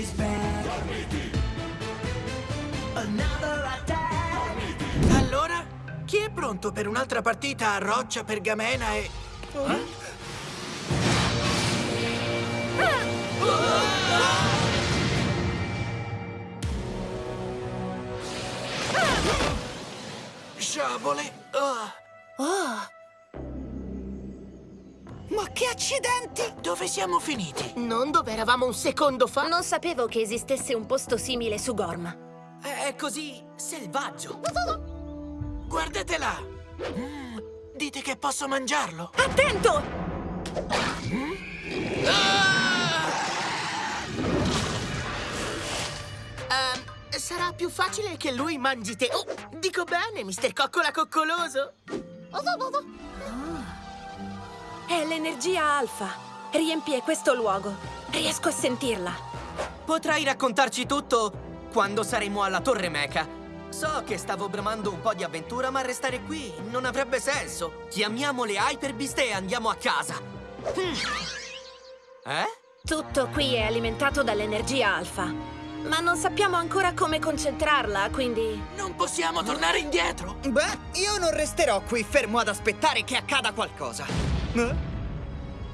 is back. Another attack. Allora, chi è pronto per un'altra partita a roccia, pergamena e... Sciabole! Ah, Ma che accidenti! dove siamo finiti? Non dove eravamo un secondo fa? Non sapevo che esistesse un posto simile su Gorm. È così selvaggio. Guardate là! Mm, dite che posso mangiarlo? Attento! Ehm, sarà più facile che lui mangi te. Oh, dico bene, mister Coccola Coccoloso. È l'energia alfa. Riempie questo luogo. Riesco a sentirla. Potrai raccontarci tutto quando saremo alla Torre Mecha. So che stavo bramando un po' di avventura, ma restare qui non avrebbe senso. Chiamiamo le Hyperbeast e andiamo a casa. Hmm. Eh? Tutto qui è alimentato dall'energia alfa. Ma non sappiamo ancora come concentrarla, quindi... Non possiamo tornare indietro! Beh, io non resterò qui fermo ad aspettare che accada qualcosa. Eh?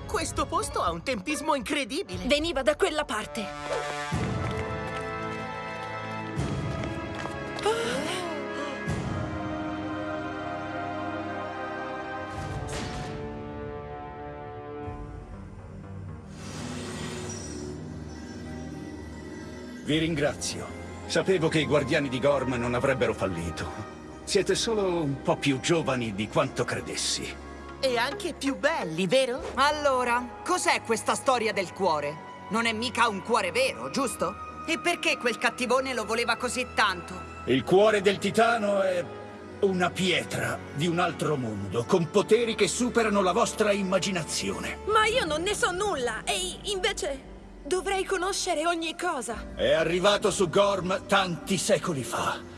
Questo posto ha un tempismo incredibile. Veniva da quella parte. Vi ringrazio. Sapevo che i guardiani di Gorm non avrebbero fallito. Siete solo un po' più giovani di quanto credessi. E anche più belli, vero? Allora, cos'è questa storia del cuore? Non è mica un cuore vero, giusto? E perché quel cattivone lo voleva così tanto? Il cuore del titano è una pietra di un altro mondo, con poteri che superano la vostra immaginazione. Ma io non ne so nulla e invece dovrei conoscere ogni cosa. È arrivato su Gorm tanti secoli fa.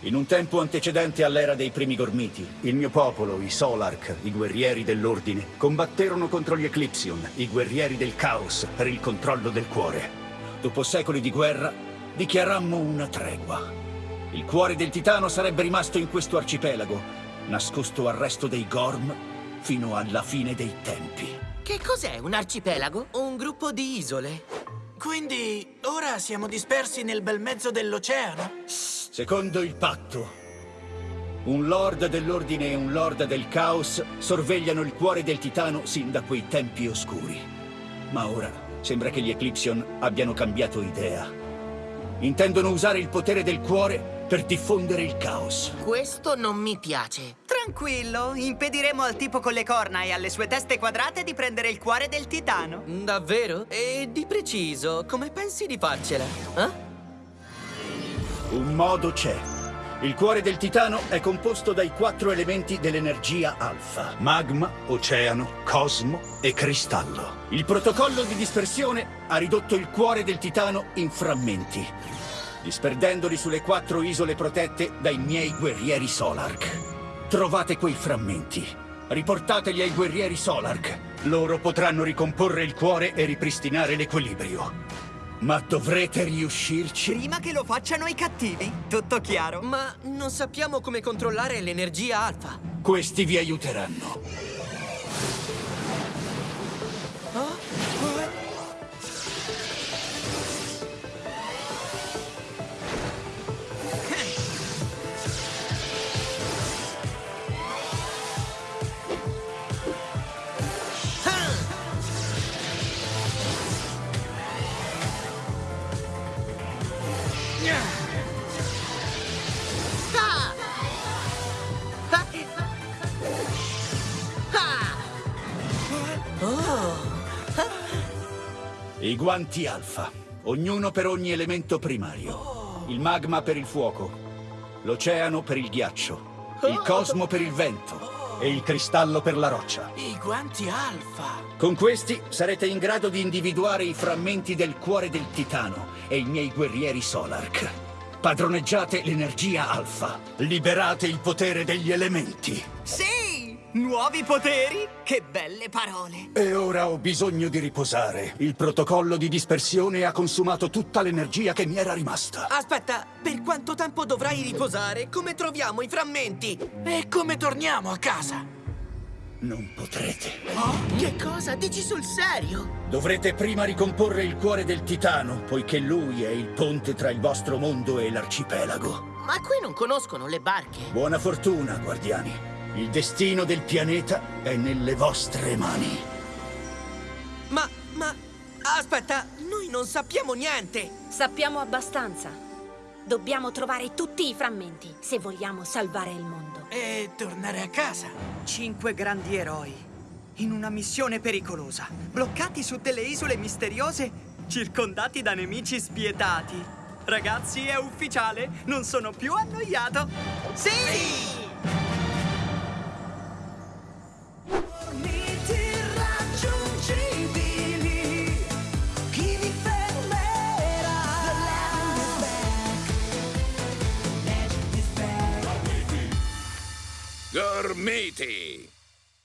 In un tempo antecedente all'era dei primi Gormiti, il mio popolo, i Solark, i guerrieri dell'Ordine, combatterono contro gli Eclipsion, i guerrieri del Caos, per il controllo del cuore. Dopo secoli di guerra, dichiarammo una tregua. Il cuore del Titano sarebbe rimasto in questo arcipelago, nascosto al resto dei Gorm, fino alla fine dei tempi. Che cos'è un arcipelago? Un gruppo di isole. Quindi, ora siamo dispersi nel bel mezzo dell'oceano? Secondo il patto, un lord dell'ordine e un lord del caos sorvegliano il cuore del titano sin da quei tempi oscuri. Ma ora sembra che gli Eclipsion abbiano cambiato idea. Intendono usare il potere del cuore per diffondere il caos. Questo non mi piace. Tranquillo, impediremo al tipo con le corna e alle sue teste quadrate di prendere il cuore del titano. Davvero? E di preciso, come pensi di farcela? Eh? Un modo c'è. Il cuore del titano è composto dai quattro elementi dell'energia alfa. Magma, oceano, cosmo e cristallo. Il protocollo di dispersione ha ridotto il cuore del titano in frammenti, disperdendoli sulle quattro isole protette dai miei guerrieri Solark. Trovate quei frammenti. Riportateli ai guerrieri Solark. Loro potranno ricomporre il cuore e ripristinare l'equilibrio. Ma dovrete riuscirci. Prima che lo facciano i cattivi, tutto chiaro? Ma non sappiamo come controllare l'energia alfa. Questi vi aiuteranno. I guanti alfa, ognuno per ogni elemento primario. Il magma per il fuoco, l'oceano per il ghiaccio, il cosmo per il vento e il cristallo per la roccia. I guanti alfa! Con questi sarete in grado di individuare i frammenti del cuore del titano e i miei guerrieri Solark. Padroneggiate l'energia alfa. Liberate il potere degli elementi. Sì! Nuovi poteri? Che belle parole! E ora ho bisogno di riposare. Il protocollo di dispersione ha consumato tutta l'energia che mi era rimasta. Aspetta, per quanto tempo dovrai riposare? Come troviamo i frammenti? E come torniamo a casa? Non potrete. Che cosa? Dici sul serio? Dovrete prima ricomporre il cuore del titano, poiché lui è il ponte tra il vostro mondo e l'arcipelago. Ma qui non conoscono le barche. Buona fortuna, guardiani. Il destino del pianeta è nelle vostre mani. Ma, ma... Aspetta, noi non sappiamo niente! Sappiamo abbastanza. Dobbiamo trovare tutti i frammenti se vogliamo salvare il mondo. E tornare a casa? Cinque grandi eroi in una missione pericolosa, bloccati su delle isole misteriose, circondati da nemici spietati. Ragazzi, è ufficiale, non sono più annoiato. Sì! Miti back,